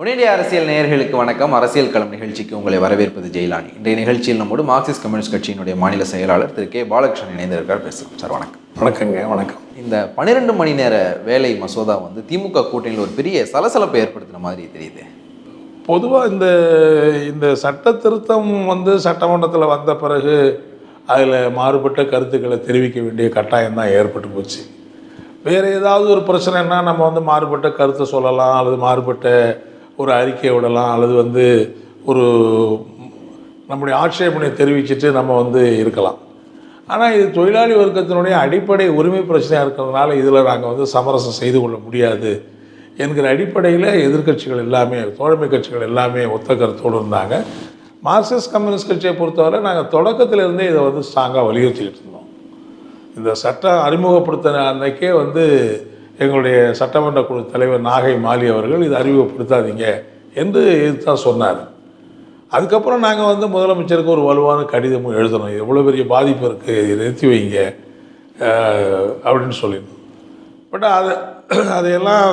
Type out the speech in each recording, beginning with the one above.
உடனடிய அரசியல் நேயர்களுக்கு வணக்கம். அரசியல் களம் நிகழ்ச்சிக்கு உங்களை வரவேற்பது ஜெயிலானி. இன்றைய நிகழ்ச்சியில் நம்மோடு மார்க்சிஸ்ட் கம்யூனிஸ்ட் கட்சியினுடைய மாநில செயலாளர் திரு கே பாலகிருஷ்ணன் இணைந்திருக்கார் பேசலாம் சார் வணக்கம். வணக்கங்க வணக்கம். இந்த பன்னிரெண்டு மணி நேர வேலை மசோதா வந்து திமுக கூட்டணியில் ஒரு பெரிய சலசலப்பை ஏற்படுத்தின மாதிரி தெரியுது. பொதுவாக இந்த இந்த சட்ட திருத்தம் வந்து சட்டமன்றத்தில் வந்த பிறகு அதில் மாறுபட்ட கருத்துக்களை தெரிவிக்க வேண்டிய கட்டாயம் தான் ஏற்பட்டு போச்சு. வேறு ஏதாவது ஒரு பிரச்சனைனா நம்ம வந்து மாறுபட்ட கருத்தை சொல்லலாம் அல்லது மாறுபட்ட ஒரு அறிக்கையை விடலாம் அல்லது வந்து ஒரு நம்முடைய ஆட்சேபனை தெரிவிச்சுட்டு நம்ம வந்து இருக்கலாம். ஆனால் இது தொழிலாளி வர்க்கத்தினுடைய அடிப்படை உரிமை பிரச்சனையாக இருக்கிறதுனால இதில் நாங்கள் வந்து சமரசம் செய்து கொள்ள முடியாது என்கிற அடிப்படையில் எதிர்க்கட்சிகள் எல்லாமே தோழமை கட்சிகள் எல்லாமே ஒத்த கருத்தோடு இருந்தாங்க. மார்க்சிஸ்ட் கம்யூனிஸ்ட் கட்சியை பொறுத்தவரை நாங்கள் தொடக்கத்திலிருந்தே இதை வந்து ஸ்ட்ராங்காக வலியுறுத்திக்கிட்டு இருந்தோம். இந்த சட்டம் அறிமுகப்படுத்தின அன்னைக்கே வந்து எங்களுடைய சட்டமன்ற குழு தலைவர் நாகை மாலி அவர்கள் இதை அறிமுகப்படுத்தாதீங்க என்று இதுதான் சொன்னார். அதுக்கப்புறம் நாங்கள் வந்து முதலமைச்சருக்கு ஒரு வலுவான கடிதமும் எழுதணும். இது எவ்வளோ பெரிய பாதிப்பு இருக்குது இதை நிறுத்தி வைங்க அப்படின்னு சொல்லியிருந்தோம் பட் அது அதையெல்லாம்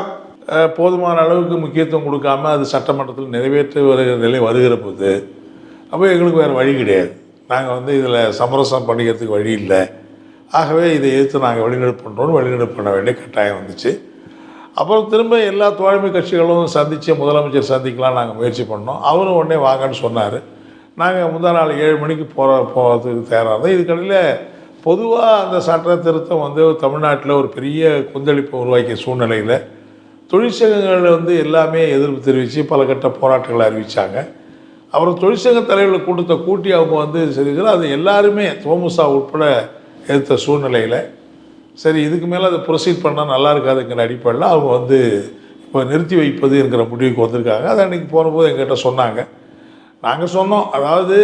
போதுமான அளவுக்கு முக்கியத்துவம் கொடுக்காம அது சட்டமன்றத்தில் நிறைவேற்றி வருகிற நிலை வருகிற போது அப்போ எங்களுக்கு வேறு வழி கிடையாது. நாங்கள் வந்து இதில் சமரசம் பண்ணிக்கிறதுக்கு வழி இல்லை. ஆகவே இதை எதிர்த்து நாங்கள் வெளிநடப்பு பண்ணுறோம் வெளிநடப்பு பண்ண வேண்டிய கட்டாயம் வந்துச்சு. அப்புறம் திரும்ப எல்லா தோழமை கட்சிகளும் சந்தித்து முதலமைச்சர் சந்திக்கலாம் நாங்கள் முயற்சி பண்ணோம். அவரும் உடனே வாங்கன்னு சொன்னார். நாங்கள் முந்தா நாள் ஏழு மணிக்கு போகிற போகிறதுக்கு தயாராக இருந்தோம். இதுக்கடையில் பொதுவாக அந்த சட்ட திருத்தம் வந்து தமிழ்நாட்டில் ஒரு பெரிய கொந்தளிப்பை உருவாக்கிய சூழ்நிலையில் தொழிற்சங்கங்கள் வந்து எல்லாமே எதிர்ப்பு தெரிவித்து பல கட்ட போராட்டங்களை அறிவித்தாங்க அப்புறம் தொழிற்சங்க தலைவர்கள் கூட்டத்தை கூட்டி அவங்க வந்து செஞ்சுக்கிறோம் அது எல்லாருமே தோமுசா உட்பட எடுத்த சூழ்நிலையில் சரி இதுக்கு மேலே அதை ப்ரொசீட் பண்ணால் நல்லா இருக்காதுங்கிற அடிப்படையில் அவங்க வந்து இப்போ நிறுத்தி வைப்பது என்கிற முடிவுக்கு வந்திருக்காங்க. அதை அன்றைக்கி போனபோது எங்கிட்ட சொன்னாங்க. நாங்கள் சொன்னோம். அதாவது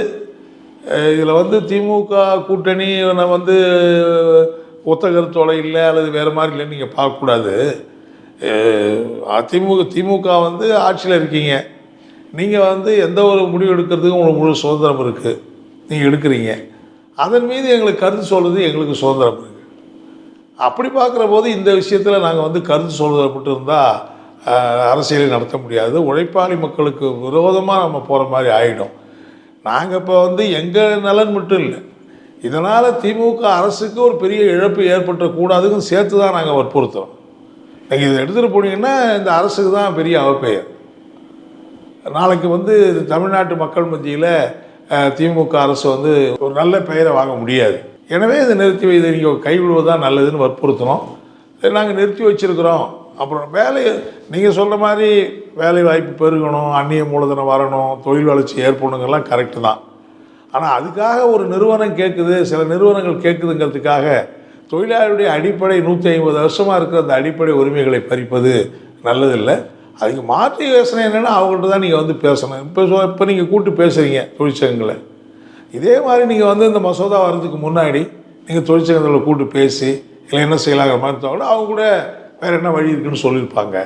இதில் வந்து திமுக கூட்டணி நான் வந்து ஒத்த கருத்தோலை இல்லை அல்லது வேறு மாதிரி இல்லைன்னு நீங்கள் பார்க்கக்கூடாது. திமுக அதிமுக திமுக வந்து ஆட்சியில் இருக்கீங்க. நீங்கள் வந்து எந்த ஒரு முடிவு எடுக்கிறதுக்கும் உங்களுக்கு முழு சுதந்திரம் இருக்குது நீங்கள் எடுக்கிறீங்க. அதன் மீது எங்களுக்கு கருத்து சொல்கிறது எங்களுக்கு சுதந்திரம். இருக்குது அப்படி பார்க்குற போது இந்த விஷயத்தில் நாங்கள் வந்து கருத்து சொல்கிறப்பட்டு இருந்தால் அரசியலை நடத்த முடியாது. உழைப்பாளி மக்களுக்கு விரோதமாக நம்ம போகிற மாதிரி ஆகிடும் நாங்கள் இப்போ வந்து எங்கள் நலன் மட்டும் இல்லை இதனால் திமுக அரசுக்கு ஒரு பெரிய இழப்பு ஏற்பட்டுறக்கூடாதுன்னு சேர்த்து தான் நாங்கள் வற்புறுத்துகிறோம் நீங்கள் இதை எடுத்துகிட்டு போனீங்கன்னா இந்த அரசுக்கு தான் பெரிய அவப்பெயர். நாளைக்கு வந்து தமிழ்நாட்டு மக்கள் மத்தியில் திமுக அரசு வந்து ஒரு நல்ல பெயரை வாங்க முடியாது. எனவே இதை நிறுத்தி வைத்து நீங்கள் கைவிடுவதுதான் நல்லதுன்னு வற்புறுத்தணும். நாங்கள் நிறுத்தி வச்சுருக்கிறோம். அப்புறம் வேலை நீங்கள் சொல்கிற மாதிரி வேலை வாய்ப்பு பெருகணும் அந்நிய மூலதனம் வரணும் தொழில் வளர்ச்சி ஏற்படணுங்கெல்லாம் கரெக்டு தான். ஆனால் அதுக்காக ஒரு நிறுவனம் கேட்குது சில நிறுவனங்கள் கேட்குதுங்கிறதுக்காக தொழிலாளருடைய அடிப்படை நூற்றி ஐம்பது வருஷமாக இருக்கிற அந்த அடிப்படை உரிமைகளை பறிப்பது நல்லதில்லை. அதுக்கு மாற்று யோசனை என்னென்னா அவங்கள்ட்ட தான் நீங்கள் வந்து பேசணும். இப்போ இப்போ நீங்கள் கூப்பிட்டு பேசுகிறீங்க தொழிற்சங்கங்களை. இதே மாதிரி நீங்கள் வந்து இந்த மசோதா வர்றதுக்கு முன்னாடி நீங்கள் தொழிற்சங்கத்தில் கூப்பிட்டு பேசி இல்லை என்ன செய்யலாங்கிற மாதிரி தோணும் அவங்க கூட வேறு என்ன வழி இருக்குன்னு சொல்லியிருப்பாங்க.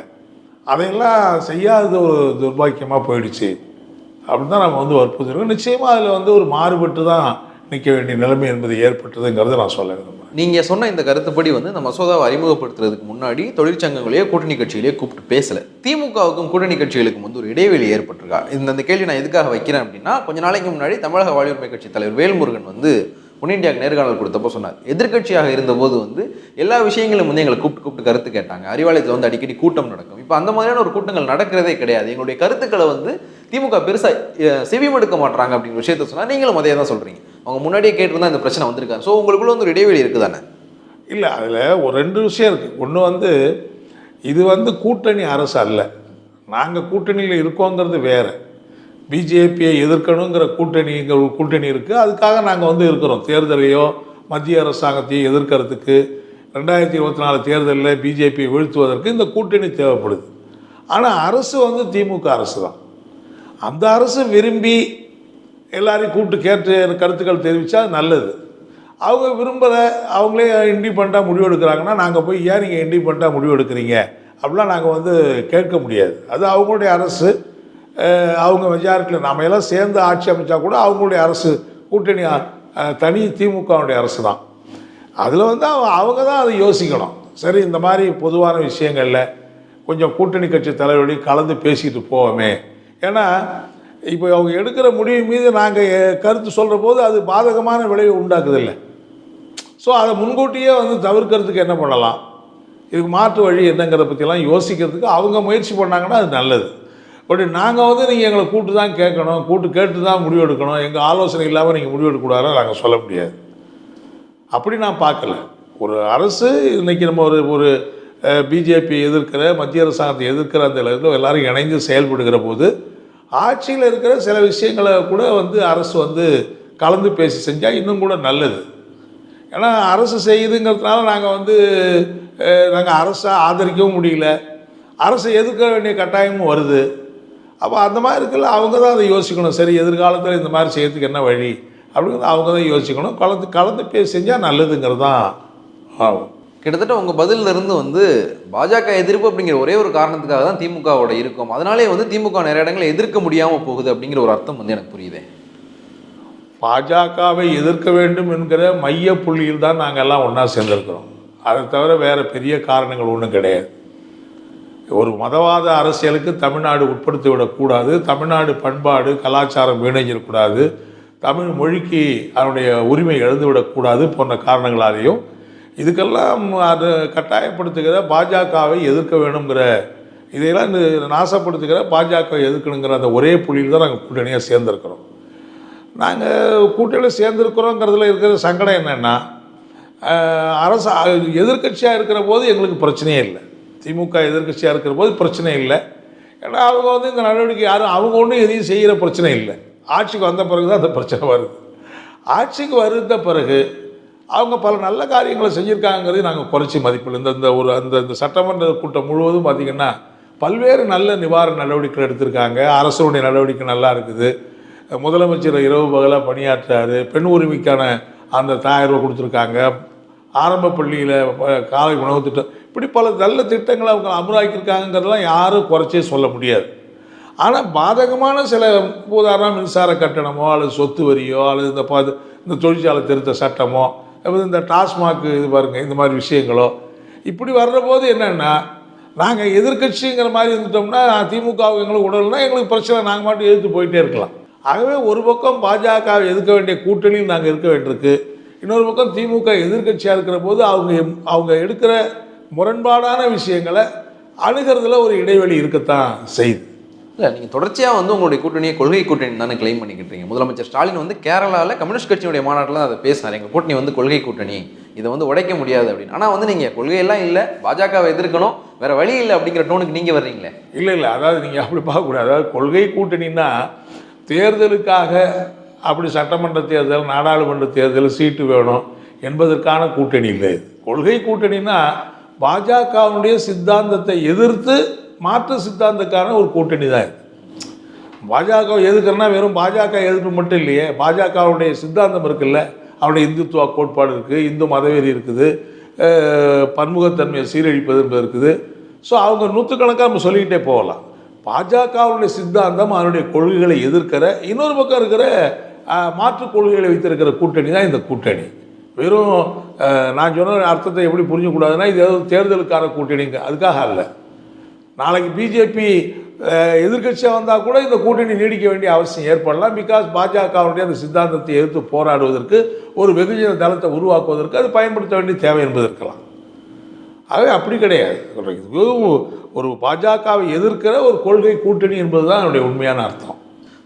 அதையெல்லாம் செய்யாதது ஒரு துர்பாக்கியமாக போயிடுச்சு. அப்படின்னு தான் நம்ம வந்து வற்புறுத்திருக்கோம். நிச்சயமாக அதில் வந்து ஒரு மாறுபட்டு தான் நிற்க வேண்டிய நிலைமை என்பது ஏற்பட்டதுங்கிறத நான் சொல்ல விரும்புகிறேன் நீங்கள் சொன்ன இந்த கருத்துப்படி வந்து இந்த மசோதாவை அறிமுகப்படுத்துறதுக்கு முன்னாடி தொழிற்சங்கங்களையோ கூட்டணி கட்சிகளையோ கூப்பிட்டு பேசலை. திமுகவுக்கும் கூட்டணி கட்சிகளுக்கும் வந்து ஒரு இடைவெளி ஏற்பட்டிருக்கா? இந்த இந்த கேள்வி நான் எதுக்காக வைக்கிறேன் அப்படின்னா கொஞ்ச நாளைக்கு முன்னாடி தமிழக வாழ்வுரிமை கட்சி தலைவர் வேல்முருகன் வந்து ஒன் நேர்காணல் கொடுத்தப்போ சொன்னார். எதிர்க்கட்சியாக இருந்தபோது வந்து எல்லா விஷயங்களும் வந்து எங்களை கூப்பிட்டு கூப்பிட்டு கருத்து கேட்டாங்க. அறிவாலயத்தில் வந்து அடிக்கடி கூட்டம் நடக்கும். இப்போ அந்த மாதிரியான ஒரு கூட்டங்கள் நடக்கிறதே கிடையாது. எங்களுடைய கருத்துக்களை வந்து திமுக பெருசாக செவி செவிமடுக்க மாட்டாங்க அப்படிங்கிற விஷயத்த சொன்னால் நீங்களும் அதே தான் சொல்கிறீங்க அவங்க முன்னாடியே கேட்டிருந்தா இந்த பிரச்சனை வந்திருக்காங்க ஸோ உங்களுக்குள்ள வந்து ஒரு இடைவெளி இருக்குதானே? இல்லை அதில் ஒரு ரெண்டு விஷயம் இருக்குது ஒன்று வந்து இது வந்து கூட்டணி அரசு அல்ல. நாங்கள் கூட்டணியில் இருக்கோங்கிறது வேறு. பிஜேபியை எதிர்க்கணுங்கிற கூட்டணிங்கிற ஒரு கூட்டணி இருக்குது அதுக்காக நாங்கள் வந்து இருக்கிறோம். தேர்தலையோ மத்திய அரசாங்கத்தையோ எதிர்க்கிறதுக்கு. ரெண்டாயிரத்தி இருபத்தி நாலு தேர்தலில் பிஜேபியை வீழ்த்துவதற்கு இந்த கூட்டணி தேவைப்படுது. ஆனால் அரசு வந்து திமுக அரசு தான் அந்த அரசு விரும்பி எல்லாரையும் கூப்பிட்டு கேட்டு கருத்துக்கள் தெரிவித்தா நல்லது. அவங்க விரும்புகிற அவங்களே இண்டிபெண்ட்டாக முடிவு எடுக்கிறாங்கன்னா நாங்கள் போய் ஏன் நீங்கள் இண்டிபெண்ட்டாக முடிவு எடுக்கிறீங்க? அப்படிலாம் நாங்கள் வந்து கேட்க முடியாது. அது அவங்களுடைய அரசு. அவங்க மெஜாரிட்டியில் நாம எல்லாம் சேர்ந்து ஆட்சி அமைச்சா கூட அவங்களுடைய அரசு கூட்டணி தனி திமுகவுடைய அரசு தான். அதில் வந்து அவங்க அவங்க தான் அதை யோசிக்கணும். சரி இந்த மாதிரி பொதுவான விஷயங்களில் கொஞ்சம் கூட்டணி கட்சி தலைவர்களையும் கலந்து பேசிட்டு போவோமே. ஏன்னா இப்போ அவங்க எடுக்கிற முடிவு மீது நாங்கள் கருத்து சொல்கிற போது அது பாதகமான விளைவை உண்டாக்குதில்லை. ஸோ அதை முன்கூட்டியே வந்து தவிர்க்கிறதுக்கு என்ன பண்ணலாம்? இதுக்கு மாற்று வழி என்னங்கிறத பற்றிலாம் யோசிக்கிறதுக்கு அவங்க முயற்சி பண்ணாங்கன்னா அது நல்லது. பட் நாங்கள் வந்து நீங்கள் எங்களை கூட்டு தான் கேட்கணும் கூட்டு கேட்டு தான் முடிவெடுக்கணும் எங்கள் ஆலோசனை இல்லாமல் நீங்கள் முடிவெடுக்கக்கூடாதுன்னு நாங்கள் சொல்ல முடியாது. அப்படி நான் பார்க்கல. ஒரு அரசு இன்றைக்கி நம்ம ஒரு ஒரு பிஜேபி எதிர்க்கிற மத்திய அரசாங்கத்தை எதிர்க்கிற அந்த இதில் எல்லாரும் இணைந்து செயல்படுகிற போது ஆட்சியில் இருக்கிற சில விஷயங்களை கூட வந்து அரசு வந்து கலந்து பேசி செஞ்சால் இன்னும் கூட நல்லது. ஏன்னா அரசு செய்யுதுங்கிறதுனால நாங்கள் வந்து நாங்கள் அரசை ஆதரிக்கவும் முடியல. அரசை எதிர்க்க வேண்டிய கட்டாயமும் வருது. அப்போ அந்த மாதிரி இருக்கல அவங்க தான் அதை யோசிக்கணும். சரி எதிர்காலத்தில் இந்த மாதிரி செய்யறதுக்கு என்ன வழி? அப்படிங்கிறத அவங்க தான் யோசிக்கணும். கலந்து கலந்து பேசி செஞ்சால் நல்லதுங்கிறது தான் ஆகும். கிட்டத்தட்ட உங்கள் பதிலிருந்து இருந்து வந்து பாஜக எதிர்ப்பு அப்படிங்கிற ஒரே ஒரு காரணத்துக்காக தான் திமுகவோட இருக்கும். அதனாலே வந்து திமுக நிறைய இடங்களை எதிர்க்க முடியாமல் போகுது அப்படிங்கிற ஒரு அர்த்தம் வந்து எனக்கு புரியுது. பாஜகவை எதிர்க்க வேண்டும் என்கிற மைய புள்ளியில் தான் நாங்கள் எல்லாம் ஒன்றா சேர்ந்திருக்கிறோம். அதை தவிர வேறு பெரிய காரணங்கள் ஒன்றும் கிடையாது. ஒரு மதவாத அரசியலுக்கு தமிழ்நாடு உட்படுத்தி விடக்கூடாது. தமிழ்நாடு பண்பாடு கலாச்சாரம் வீணஞ்சிடக்கூடாது. தமிழ் மொழிக்கு அதனுடைய உரிமை இழந்துவிடக்கூடாது போன்ற காரணங்களாலேயும் இதுக்கெல்லாம் அது கட்டாயப்படுத்துகிற பாஜகவை எதிர்க்க வேணுங்கிற இதையெல்லாம் இந்த நாசப்படுத்துகிற பாஜகவை எதிர்க்கணுங்கிற அந்த ஒரே புள்ளியில் தான் நாங்கள் கூட்டணியாக சேர்ந்துருக்கிறோம். நாங்கள் கூட்டணியில் சேர்ந்துருக்கிறோங்கிறதுல இருக்கிற சங்கடம் என்னென்னா அரசு எதிர்க்கட்சியாக இருக்கிற போது எங்களுக்கு பிரச்சனையே இல்லை. திமுக எதிர்க்கட்சியாக இருக்கிற போது பிரச்சனை இல்லை. ஏன்னா அவங்க வந்து இந்த நடவடிக்கை யாரும் அவங்க ஒன்றும் எதையும் செய்கிற பிரச்சனை இல்லை. ஆட்சிக்கு வந்த பிறகு தான் அந்த பிரச்சனை வருது. ஆட்சிக்கு வருந்த பிறகு அவங்க பல நல்ல காரியங்களை செஞ்சுருக்காங்கிறது நாங்கள் குறைச்சி மதிப்பில் இந்த இந்த ஒரு அந்த இந்த சட்டமன்ற கூட்டம் முழுவதும் பார்த்திங்கன்னா பல்வேறு நல்ல நிவாரண நடவடிக்கைகள் எடுத்திருக்காங்க. அரசுடைய நடவடிக்கை நல்லா இருக்குது. முதலமைச்சர் இரவு பகலாக பணியாற்றாரு. பெண் உரிமைக்கான அந்த தாயிரம் கொடுத்துருக்காங்க. ஆரம்ப பள்ளியில் காலை உணவு திட்டம். இப்படி பல நல்ல திட்டங்களை அவங்க அமலாக்கியிருக்காங்கிறதெல்லாம் யாரும் குறைச்சே சொல்ல முடியாது. ஆனால் பாதகமான சில உதாரணம் மின்சார கட்டணமோ அல்லது சொத்து வரியோ அல்லது இந்த பா இந்த தொழிற்சாலை திருத்த சட்டமோ இந்த டாஸ்மாக் இது பாருங்க இந்த மாதிரி விஷயங்களோ இப்படி வர்ற போது என்னென்னா நாங்கள் எதிர்க்கட்சிங்கிற மாதிரி இருந்துட்டோம்னா திமுகவுக்கு எங்களுக்கு உடல்னா எங்களுக்கு பிரச்சனை நாங்கள் மட்டும் எதிர்த்து போயிட்டே இருக்கலாம். ஆகவே ஒரு பக்கம் பாஜக எதிர்க்க வேண்டிய கூட்டணியில் நாங்கள் இருக்க வேண்டியிருக்கு. இன்னொரு பக்கம் திமுக எதிர்க்கட்சியாக இருக்கிற போது அவங்க அவங்க எடுக்கிற முரண்பாடான விஷயங்களை அணுகிறதுல ஒரு இடைவெளி இருக்கத்தான் செய்யுது. இல்லை நீங்கள் தொடர்ச்சியாக வந்து உங்களுடைய கூட்டணியை கொள்கை கூட்டணி தானே கிளைம் பண்ணிக்கிட்டீங்க. முதலமைச்சர் ஸ்டாலின் வந்து கேரளாவில் கம்யூனிஸ்ட் கட்சியினுடைய மாநாட்டில் தான் அதை பேசினார் எங்கள் கூட்டணி வந்து கொள்கை கூட்டணி. இதை வந்து உடைக்க முடியாது அப்படின்னு. ஆனால் வந்து நீங்கள் கொள்கையெல்லாம் இல்லை பாஜகவை எதிர்க்கணும் வேறு வழி இல்லை அப்படிங்கிற டோனுக்கு நீங்கள் வர்றீங்களே? இல்லை இல்லை. அதாவது நீங்கள் அப்படி பார்க்கக்கூடாது. அதாவது கொள்கை கூட்டணின்னா தேர்தலுக்காக அப்படி சட்டமன்ற தேர்தல் நாடாளுமன்ற தேர்தல் சீட்டு வேணும் என்பதற்கான கூட்டணி இல்லை. இது கொள்கை கூட்டணின்னா பாஜகவுடைய சித்தாந்தத்தை எதிர்த்து மாற்று சித்தாந்தக்கான ஒரு கூட்டணி தான் இது. பாஜக எதுக்குன்னா வெறும் பாஜக எதிர்ப்பு மட்டும் இல்லையே பாஜகவுடைய சித்தாந்தம் இருக்குல்ல அவருடைய இந்துத்துவ கோட்பாடு இருக்குது இந்து மதவெறி இருக்குது பன்முகத்தன்மையை சீரழிப்பது என்பது இருக்குது. ஸோ அவங்க நூற்றுக்கணக்காக நம்ம சொல்லிக்கிட்டே போகலாம். பாஜகவுடைய சித்தாந்தம் அதனுடைய கொள்கைகளை எதிர்க்கிற இன்னொரு பக்கம் இருக்கிற மாற்றுக் மாற்று கொள்கைகளை வைத்திருக்கிற கூட்டணி தான் இந்த கூட்டணி. வெறும் நான் சொன்ன அர்த்தத்தை எப்படி புரிஞ்சக்கூடாதுன்னா இது ஏதோ தேர்தலுக்கான கூட்டணிங்க அதுக்காக அல்ல. நாளைக்கு பிஜேபி எதிர்க்கட்சியாக வந்தால் கூட இந்த கூட்டணி நீடிக்க வேண்டிய அவசியம் ஏற்படலாம். பிகாஸ் பாஜகவுடைய அந்த சித்தாந்தத்தை எதிர்த்து போராடுவதற்கு ஒரு வெகுஜன தளத்தை உருவாக்குவதற்கு அது பயன்படுத்த வேண்டிய தேவை என்பது இருக்கலாம். ஆகவே அப்படி கிடையாது. ஒரு பாஜகவை எதிர்க்கிற ஒரு கொள்கை கூட்டணி என்பது தான் அதனுடைய உண்மையான அர்த்தம்.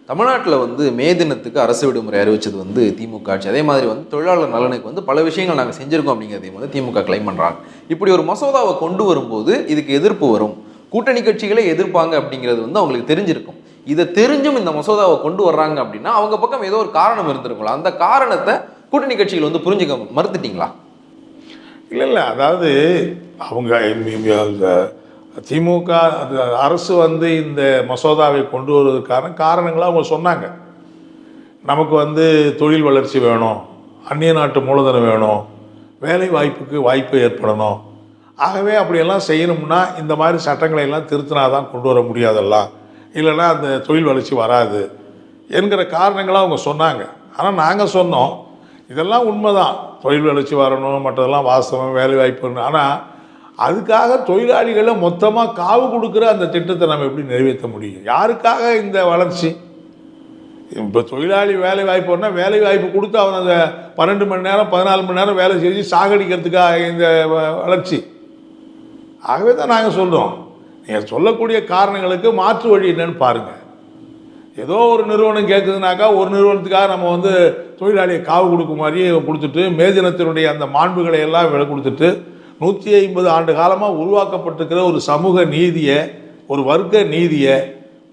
தமிழ்நாட்டில் வந்து மே தினத்துக்கு அரசு விடுமுறை அறிவிச்சது வந்து திமுக ஆட்சி. அதே மாதிரி வந்து தொழிலாளர் நலனுக்கு வந்து பல விஷயங்கள் நாங்கள் செஞ்சுருக்கோம் அப்படிங்கிறதையும் வந்து திமுக கிளைம் பண்ணுறாங்க இப்படி ஒரு மசோதாவை கொண்டு வரும்போது இதுக்கு எதிர்ப்பு வரும். கூட்டணி கட்சிகளை எதிர்ப்பாங்க அப்படிங்கிறது வந்து அவங்களுக்கு தெரிஞ்சிருக்கும். இதை தெரிஞ்சும் இந்த மசோதாவை கொண்டு வர்றாங்க அப்படின்னா அவங்க பக்கம் ஏதோ ஒரு காரணம் இருந்திருக்கலாம். அந்த காரணத்தை கூட்டணி கட்சிகள் வந்து புரிஞ்சுக்க மறுத்துட்டீங்களா? இல்லை இல்லை. அதாவது அவங்க திமுக அந்த அரசு வந்து இந்த மசோதாவை கொண்டு வருவதற்கான காரணங்களை அவங்க சொன்னாங்க. நமக்கு வந்து தொழில் வளர்ச்சி வேணும் அந்நிய நாட்டு மூலதனம் வேணும் வேலை வாய்ப்புக்கு வாய்ப்பு ஏற்படணும் ஆகவே அப்படியெல்லாம் செய்யணும்னா இந்த மாதிரி சட்டங்களை எல்லாம் திருத்தினா தான் கொண்டு வர முடியாதெல்லாம் இல்லைன்னா அந்த தொழில் வளர்ச்சி வராது என்கிற காரணங்களாக அவங்க சொன்னாங்க. ஆனால் நாங்கள் சொன்னோம். இதெல்லாம் உண்மைதான். தொழில் வளர்ச்சி வரணும் மற்றதெல்லாம் வாஸ்தவம் வேலை ஆனால் அதுக்காக தொழிலாளிகளை மொத்தமாக காவு கொடுக்குற அந்த திட்டத்தை நம்ம எப்படி நிறைவேற்ற முடியும்? யாருக்காக இந்த வளர்ச்சி? இப்போ தொழிலாளி வேலை வாய்ப்புனா வேலை வாய்ப்பு கொடுத்து அவன் அந்த பன்னெண்டு மணி நேரம் பதினாலு மணி நேரம் வேலை செஞ்சு சாகடிக்கிறதுக்காக இந்த வளர்ச்சி. ஆகவே தான் நாங்கள் சொல்கிறோம் நீங்கள் சொல்லக்கூடிய காரணங்களுக்கு மாற்று வழி என்னன்னு பாருங்கள் ஏதோ ஒரு நிறுவனம் கேட்குதுனாக்கா ஒரு நிறுவனத்துக்காக நம்ம வந்து தொழிலாளியை காவு கொடுக்க மாதிரியே கொடுத்துட்டு மேதினத்தினுடைய அந்த மாண்புகளை எல்லாம் விலை கொடுத்துட்டு நூற்றி ஐம்பது ஆண்டு காலமாக உருவாக்கப்பட்டிருக்கிற ஒரு சமூக நீதியை ஒரு வர்க்க நீதியை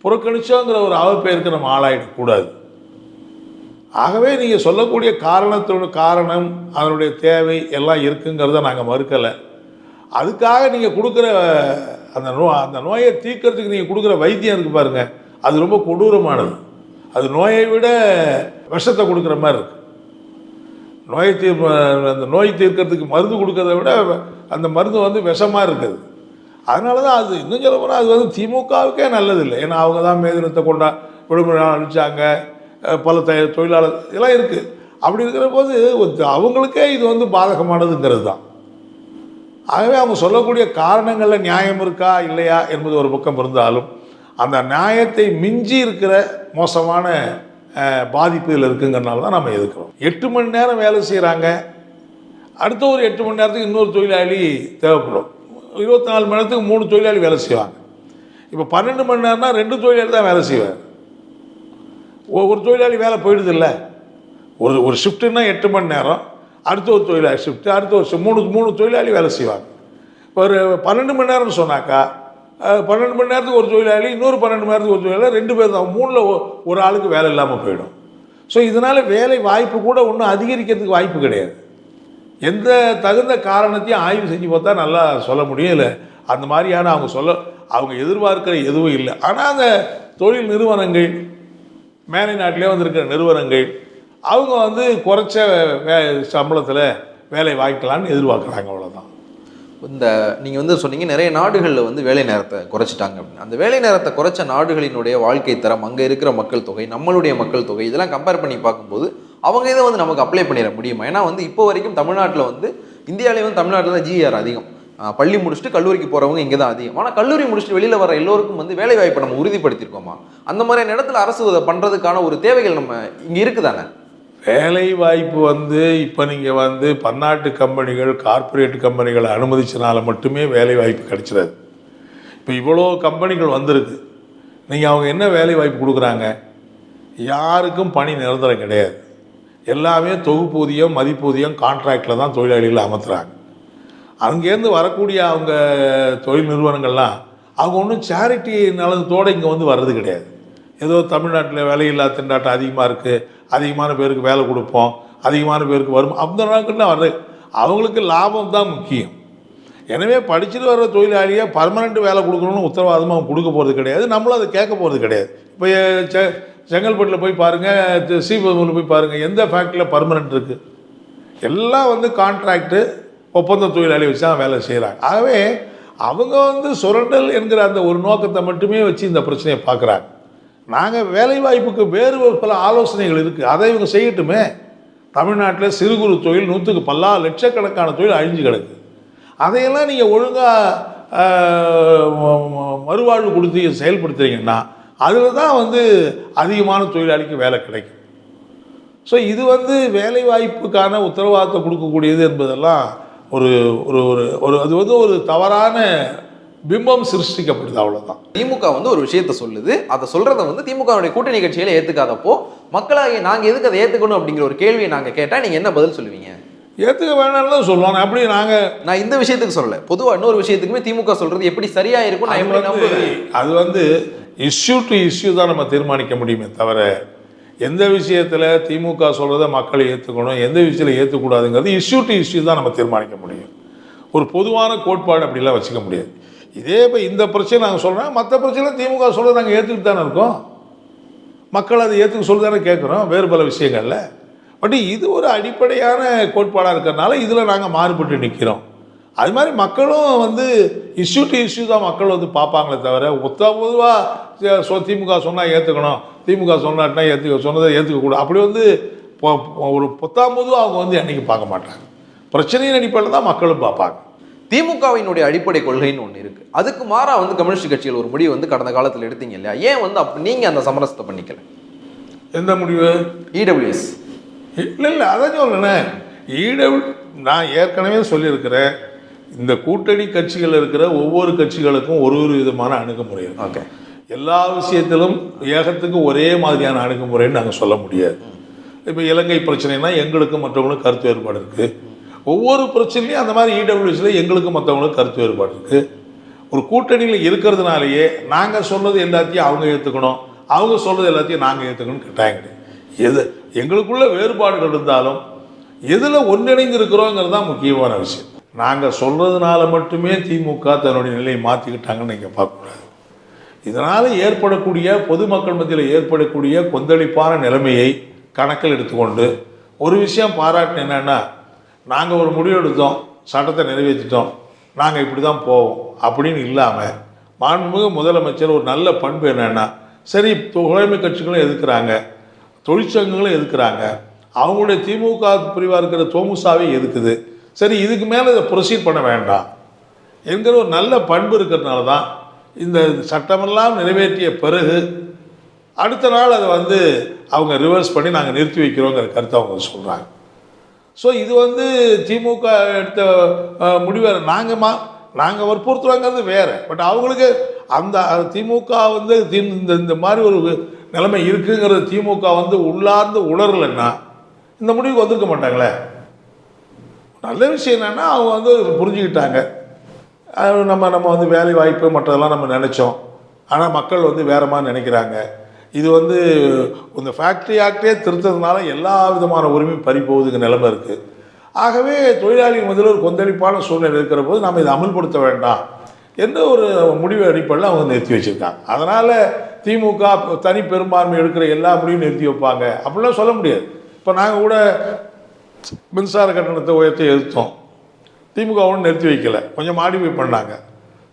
புறக்கணிச்சோங்கிற ஒரு அவப்பெயருக்கு நம்ம ஆளாயிடக்கூடாது ஆகவே நீங்கள் சொல்லக்கூடிய காரணத்தோட காரணம் அதனுடைய தேவை எல்லாம் இருக்குங்கிறத நாங்கள் மறுக்கலை. அதுக்காக நீங்கள் கொடுக்குற அந்த நோ அந்த நோயை தீர்க்கறதுக்கு நீங்கள் கொடுக்குற வைத்தியம் இருக்கு பாருங்க. அது ரொம்ப கொடூரமானது. அது நோயை விட விஷத்தை கொடுக்குற மாதிரி இருக்கு. நோயை தீர் அந்த நோய் தீர்க்கறதுக்கு மருந்து கொடுக்கறத விட அந்த மருந்து வந்து விஷமாக இருக்குது. அதனால தான் அது இன்னும் சொல்ல போனால் அது வந்து திமுகவுக்கே நல்லதில்லை. ஏன்னா அவங்க தான் மேதினத்தை கொண்டா விடுமுறை நாள் அழிச்சாங்க பல த தொழிலாளர் இதெல்லாம் இருக்குது அப்படி இருக்கிற போது அவங்களுக்கே இது வந்து பாதகமானதுங்கிறது தான். ஆகவே அவங்க சொல்லக்கூடிய காரணங்களில் நியாயம் இருக்கா இல்லையா என்பது ஒரு பக்கம் இருந்தாலும் அந்த நியாயத்தை மிஞ்சி இருக்கிற மோசமான பாதிப்பு இதில் இருக்குங்கிறனால தான் நம்ம எதுக்குறோம் எட்டு மணி நேரம் வேலை செய்கிறாங்க அடுத்த ஒரு எட்டு மணி நேரத்துக்கு இன்னொரு தொழிலாளி தேவைப்படும். இருபத்தி நாலு மணி நேரத்துக்கு மூணு தொழிலாளி வேலை செய்வாங்க. இப்போ பன்னெண்டு மணி நேரம்னா ரெண்டு தொழிலாளி தான் வேலை செய்வார். ஒரு தொழிலாளி வேலை போயிடுது இல்லை? ஒரு ஒரு ஷிஃப்ட்டுன்னா எட்டு மணி நேரம். அடுத்த ஒரு தொழிலாளி ஷிஃப்ட்டு அடுத்த ஒரு மூணு மூணு தொழிலாளி வேலை செய்வாங்க. ஒரு பன்னெண்டு மணி நேரம்னு சொன்னாக்கா பன்னெண்டு மணி நேரத்துக்கு ஒரு தொழிலாளி இன்னொரு பன்னெண்டு மணி நேரத்துக்கு ஒரு தொழிலாளி ரெண்டு பேர் தான். மூணில் ஒரு ஆளுக்கு வேலை இல்லாமல் போயிடும். ஸோ இதனால் வேலை வாய்ப்பு கூட ஒன்றும் அதிகரிக்கிறதுக்கு வாய்ப்பு கிடையாது. எந்த தகுந்த காரணத்தையும் ஆய்வு செஞ்சு பார்த்தா நல்லா சொல்ல முடியும் இல்லை அந்த மாதிரியான அவங்க சொல்ல அவங்க எதிர்பார்க்கிற எதுவும் இல்லை. ஆனால் அந்த தொழில் நிறுவனங்கள் மேலை நாட்டிலே வந்திருக்கிற நிறுவனங்கள் அவங்க வந்து குறைச்ச வே சம்பளத்தில் வேலை வாய்க்கலான்னு எதிர்பார்க்குறாங்க அவ்வளோதான் இந்த நீங்கள் வந்து சொன்னீங்க நிறைய நாடுகளில் வந்து வேலை நேரத்தை குறைச்சிட்டாங்க அப்படின்னு. அந்த வேலை நேரத்தை குறைச்ச நாடுகளினுடைய வாழ்க்கை தரம் அங்கே இருக்கிற மக்கள் தொகை நம்மளுடைய மக்கள் தொகை இதெல்லாம் கம்பேர் பண்ணி பார்க்கும்போது அவங்க இதை வந்து நமக்கு அப்ளை பண்ணிட முடியுமா? ஏன்னா வந்து இப்போ வரைக்கும் தமிழ்நாட்டில் வந்து இந்தியாவிலே வந்து தமிழ்நாட்டில் தான் ஜிஆர் அதிகம். பள்ளி முடிச்சுட்டு கல்லூரிக்கு போகிறவங்க இங்கே தான் அதிகம். ஆனால் கல்லூரி முடிச்சுட்டு வெளியில் வர எல்லோருக்கும் வந்து வேலை வாய்ப்பை நம்ம உறுதிப்படுத்தியிருக்கோமா? அந்த மாதிரியான இடத்துல அரசு இதை பண்ணுறதுக்கான ஒரு தேவைகள் நம்ம இங்கே இருக்குதானே? வேலை வாய்ப்பு வந்து இப்போ நீங்கள் வந்து பன்னாட்டு கம்பெனிகள் கார்ப்பரேட் கம்பெனிகளை அனுமதிச்சனால மட்டுமே வேலை வாய்ப்பு கிடைச்சிடாது. இப்போ இவ்வளோ கம்பெனிகள் வந்திருக்கு. நீங்கள் அவங்க என்ன வேலை வாய்ப்பு கொடுக்குறாங்க? யாருக்கும் பணி நிரந்தரம் கிடையாது. எல்லாமே தொகுப்பூதியம் மதிப்பூதியம் கான்ட்ராக்டில் தான் தொழிலாளிகளை அமர்த்துறாங்க. அங்கேருந்து வரக்கூடிய அவங்க தொழில் நிறுவனங்கள்லாம் அவங்க ஒன்றும் சேரிட்டி நலத்தோடு இங்கே வந்து வர்றது கிடையாது. ஏதோ தமிழ்நாட்டில் வேலையில்லா திண்டாட்டம் அதிகமாக இருக்குது அதிகமான பேருக்கு வேலை கொடுப்போம். அதிகமான பேருக்கு வரும். அந்த நாட்கள்லாம் வர்றது. அவங்களுக்கு லாபம் தான் முக்கியம். எனவே படிச்சுட்டு வர்ற தொழிலாளியை பர்மனெண்ட் வேலை கொடுக்கணும்னு உத்தரவாதமாக அவங்க கொடுக்க போகிறது கிடையாது. நம்மளும் அதை கேட்க போகிறது கிடையாது. இப்போ செ செங்கல்பட்டில் போய் பாருங்கள் ஸ்ரீபெரும்பூரில் போய் பாருங்கள் எந்த ஃபேக்ட்ரியில் பர்மனெண்ட் இருக்குது எல்லாம் வந்து கான்ட்ராக்டு ஒப்பந்த தொழிலாளி வச்சு தான் வேலை செய்கிறாங்க ஆகவே அவங்க வந்து சுரண்டல் என்கிற அந்த ஒரு நோக்கத்தை மட்டுமே வச்சு இந்த பிரச்சனையை பார்க்குறாங்க. நாங்கள் வேலை வாய்ப்புக்கு வேறு பல ஆலோசனைகள் இருக்குது அதை இவங்க செய்யட்டுமே. தமிழ்நாட்டில் சிறு குறு தொழில் நூற்றுக்கு பல்லா லட்சக்கணக்கான தொழில் அழிஞ்சு கிடக்கு. அதையெல்லாம் நீங்கள் ஒழுங்காக மறுவாழ்வு கொடுத்து செயல்படுத்துறீங்கன்னா அதில் தான் வந்து அதிகமான தொழிலாளிக்கு வேலை கிடைக்கும். ஸோ இது வந்து வேலை வாய்ப்புக்கான உத்தரவாதத்தை கொடுக்கக்கூடியது என்பதெல்லாம் ஒரு ஒரு ஒரு ஒரு அது வந்து ஒரு தவறான பிம்பம் சிருஷ்டிக்கப்படுது அவ்வளோதான் திமுக வந்து ஒரு விஷயத்த சொல்லுது. அதை சொல்றத வந்து திமுகவுடைய கூட்டணி கட்சியில ஏத்துக்காதப்போ மக்களாகிய நாங்க எதுக்கு அதை ஏத்துக்கணும் அப்படிங்கிற ஒரு கேள்வியை நாங்க கேட்டா நீங்க என்ன பதில் சொல்லுவீங்க? ஏற்றுக்க வேணாம்னு தான் சொல்லுவாங்க அப்படி நாங்கள் நான் இந்த விஷயத்துக்கு சொல்லல. பொதுவா இன்னொரு விஷயத்துக்குமே திமுக சொல்றது எப்படி சரியா இருக்கும் நான் எப்படி அது வந்து இஷ்யூ டு இஷ்யூ தான் நம்ம தீர்மானிக்க முடியுமே தவிர எந்த விஷயத்தில் திமுக சொல்கிறத மக்கள் ஏற்றுக்கணும் எந்த விஷயத்தில் ஏற்றுக்கூடாதுங்கிறது இஷ்யூ டு இஷ்யூ தான் நம்ம தீர்மானிக்க முடியும். ஒரு பொதுவான கோட்பாடு அப்படிலாம் வச்சுக்க முடியாது. இதே இப்போ இந்த பிரச்சனை நாங்கள் சொல்கிறோம் மற்ற பிரச்சனை திமுக சொல்கிறத நாங்கள் ஏற்றுக்கிட்டு தானே இருக்கோம். மக்கள் அதை ஏற்றுக்க சொல்லி தானே கேட்குறோம் வேறு பல விஷயங்களில். பட் இது ஒரு அடிப்படையான கோட்பாடாக இருக்கிறனால இதில் நாங்கள் மாறுபட்டு நிற்கிறோம் அது மாதிரி மக்களும் வந்து இஷ்யூ டு இஷ்யூ தான் மக்கள் வந்து பார்ப்பாங்களே தவிர ஒத்த பொதுவாக சொ திமுக சொன்னால் ஏற்றுக்கணும் திமுக சொன்னாட்டினா ஏற்றுக்க சொன்னதை ஏற்றுக்கக்கூடாது அப்படி வந்து ஒரு பொத்தாம் பொதுவாக அவங்க வந்து என்றைக்கு பார்க்க மாட்டாங்க. பிரச்சனையின் அடிப்படையில் தான் மக்களும் பார்ப்பாங்க. திமுகவினுடைய அடிப்படை கொள்கைன்னு ஒன்று இருக்கு. அதுக்கு மாறா வந்து கம்யூனிஸ்ட் கட்சிகள் ஒரு முடிவு வந்து கடந்த காலத்தில் எடுத்தீங்க இல்லையா? ஏன் வந்து அப்ப நீங்க அந்த சமரசத்தை பண்ணிக்கல? எந்த முடிவு? இடபிள்யூஎஸ் இல்லை இல்லை அதான் சொல்லுனேன் ஈடபிள் நான் ஏற்கனவே சொல்லியிருக்கிறேன். இந்த கூட்டணி கட்சிகள் இருக்கிற ஒவ்வொரு கட்சிகளுக்கும் ஒரு ஒரு விதமான அணுகுமுறை இருக்கு. ஓகே எல்லா விஷயத்திலும் ஏகத்துக்கு ஒரே மாதிரியான அணுகுமுறைன்னு நாங்கள் சொல்ல முடியாது. இப்போ இலங்கை பிரச்சனைனா எங்களுக்கும் மற்றவங்களுக்கும் கருத்து வேறுபாடு இருக்குது ஒவ்வொரு பிரச்சனையும் அந்த மாதிரி இடபிள்யூஸில் எங்களுக்கு மற்றவங்களுக்கு கருத்து வேறுபாடு இருக்குது ஒரு கூட்டணியில் இருக்கிறதுனாலேயே நாங்கள் சொல்கிறது எல்லாத்தையும் அவங்க ஏற்றுக்கணும் அவங்க சொல்கிறது எல்லாத்தையும் நாங்கள் ஏற்றுக்கணும்னு கேட்டாங்க. எது? எங்களுக்குள்ள வேறுபாடுகள் இருந்தாலும் எதில் ஒன்றிணைந்து இருக்கிறோங்கிறது தான் முக்கியமான விஷயம். நாங்கள் சொல்கிறதுனால மட்டுமே திமுக தன்னுடைய நிலையை மாற்றிக்கிட்டாங்கன்னு நீங்கள் பார்க்கக்கூடாது. இதனால் ஏற்படக்கூடிய பொதுமக்கள் மத்தியில் ஏற்படக்கூடிய கொந்தளிப்பான நிலைமையை கணக்கில் எடுத்துக்கொண்டு ஒரு விஷயம் பாராட்டு என்னென்னா நாங்கள் ஒரு முடிவு எடுத்தோம் சட்டத்தை நிறைவேற்றிட்டோம் நாங்கள் இப்படி தான் போவோம் அப்படின்னு இல்லாமல் மாண்புமிகு முதலமைச்சர் ஒரு நல்ல பண்பு என்னென்னா சரி தொழில்மை கட்சிகளும் எதுக்குறாங்க தொழிற்சங்கங்களும் எதுக்குறாங்க அவங்களுடைய திமுக பிரிவாக இருக்கிற தோமுசாவே எதுக்குது? சரி இதுக்கு மேலே இதை ப்ரொசீட் பண்ண வேண்டாம். என்கிற ஒரு நல்ல பண்பு இருக்கிறதுனால தான் இந்த சட்டமெல்லாம் நிறைவேற்றிய பிறகு அடுத்த நாள் அதை வந்து அவங்க ரிவர்ஸ் பண்ணி நாங்கள் நிறுத்தி வைக்கிறோங்கிற கருத்தை அவங்க சொல்கிறாங்க ஸோ இது வந்து திமுக எடுத்த முடிவு முடிவை நாங்கள் மா நாங்கள் வற்புறுத்துறாங்கிறது வேறு. பட் அவங்களுக்கு அந்த திமுக வந்து தி இந்த இந்த மாதிரி ஒரு நிலைமை இருக்குங்கிறது திமுக வந்து உள்ளார்ந்து உணரலைன்னா இந்த முடிவுக்கு வந்திருக்க மாட்டாங்களே. நல்ல விஷயம் என்னென்னா அவங்க வந்து புரிஞ்சுக்கிட்டாங்க. நம்ம நம்ம வந்து வேலை வாய்ப்பு மற்றதெல்லாம் நம்ம நினச்சோம். ஆனால் மக்கள் வந்து வேறு மாதிரி நினைக்கிறாங்க. இது வந்து இந்த ஃபேக்ட்ரி ஆக்டே திருத்ததுனால எல்லா விதமான உரிமையும் பறிப்போகுதுங்க நிலைமை இருக்குது ஆகவே தொழிலாளிகள் முதல்ல ஒரு கொந்தளிப்பான சூழ்நிலை இருக்கிற போது நாம் இதை அமல்படுத்த வேண்டாம் என்ற ஒரு முடிவு அடிப்படையில் அவங்க நிறுத்தி வச்சுருக்காங்க. அதனால் திமுக தனி பெரும்பான்மை எடுக்கிற எல்லா முடிவும் நிறுத்தி வைப்பாங்க. அப்படிலாம் சொல்ல முடியாது. இப்போ நாங்கள் கூட மின்சார கட்டணத்தை உயர்த்தி எதிர்த்தோம் திமுக ஒன்றும் நிறுத்தி வைக்கல. கொஞ்சம் மாடிஃபை பண்ணாங்க.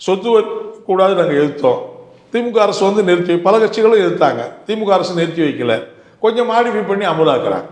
சொத்து கூடாது நாங்கள் எதிர்த்தோம் திமுக அரசு வந்து நிறுத்தி பல கட்சிகளும் எதிர்த்தாங்க. திமுக அரசு நிறுத்தி வைக்கல. கொஞ்சம் மாடிஃபை பண்ணி அமலாக்குறாங்க.